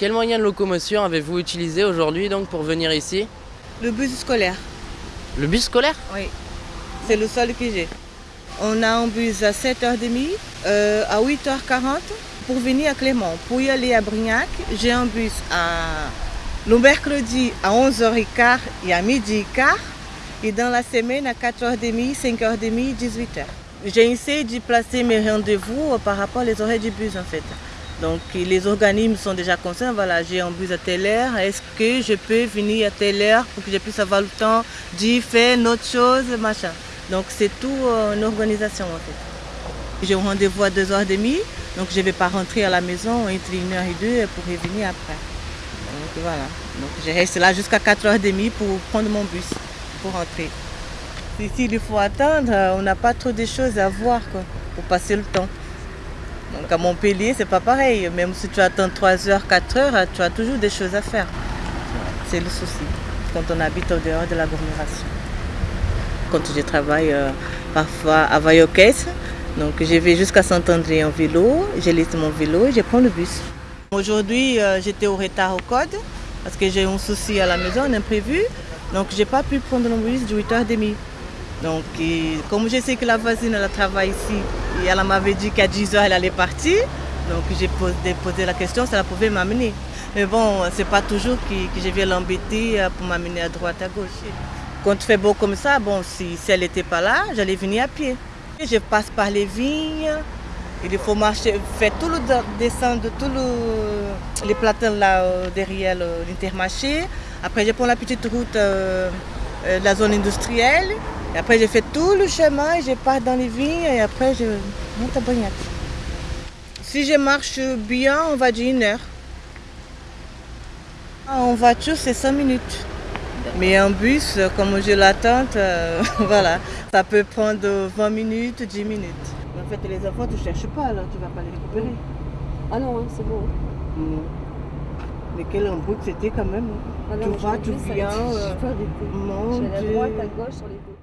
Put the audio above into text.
Quel moyen de locomotion avez-vous utilisé aujourd'hui donc pour venir ici? Le bus scolaire, Le bus scolaire? Oui. C'est le seul que j'ai. On a un bus à 7h30, euh, à 8h40 pour venir à Clément. Pour y aller à Brignac, j'ai un bus à, le mercredi à 11h15 et à midi et quart. Et dans la semaine à 4h30, 5h30, 18h. J'ai essayé de placer mes rendez-vous par rapport aux horaires du bus en fait. Donc les organismes sont déjà conscients, voilà, j'ai un bus à telle heure, est-ce que je peux venir à telle heure pour que je puisse avoir le temps d'y faire autre chose, machin. Donc c'est tout euh, une organisation en fait. J'ai un rendez-vous à 2h30, donc je ne vais pas rentrer à la maison entre 1h et 2 pour revenir après. Donc voilà, donc je reste là jusqu'à 4h30 pour prendre mon bus, pour rentrer. Ici, il faut attendre, on n'a pas trop de choses à voir quoi, pour passer le temps. Donc à Montpellier, c'est pas pareil. Même si tu attends 3 heures, 4 heures, tu as toujours des choses à faire. C'est le souci quand on habite au dehors de l'agglomération. Quand je travaille euh, parfois à Vaillocès, donc je vais jusqu'à Saint-André en vélo, je laisse mon vélo et je prends le bus. Aujourd'hui, euh, j'étais au retard au code parce que j'ai un souci à la maison, un imprévu. Donc j'ai pas pu prendre le bus de 8h30. Donc, comme je sais que la voisine elle travaille ici, elle m'avait dit qu'à 10h elle allait partir, donc j'ai posé, la question si elle pouvait m'amener. Mais bon, c'est pas toujours que, je viens l'embêter pour m'amener à droite, à gauche. Quand il fait beau comme ça, bon, si, elle n'était pas là, j'allais venir à pied. Je passe par les vignes, il faut marcher, faire tout le descendre de tous le, les platins là derrière l'intermarché. Après, je prends la petite route euh, de la zone industrielle. Et après, j'ai fait tout le chemin, et je pars dans les vignes et après, je monte à Brignac. Si je marche bien, on va dire une heure. En voiture, c'est 5 minutes. Mais en bus, comme je l'attends, euh, voilà, ça peut prendre 20 minutes, 10 minutes. En fait, les enfants, tu ne cherches pas, alors tu ne vas pas les récupérer. Ah non, hein, c'est bon. Mmh. Mais quel embrouille c'était quand même. Ah non, tu vas, tu viens. Euh, mon Dieu. à droite, à gauche sur les côtés.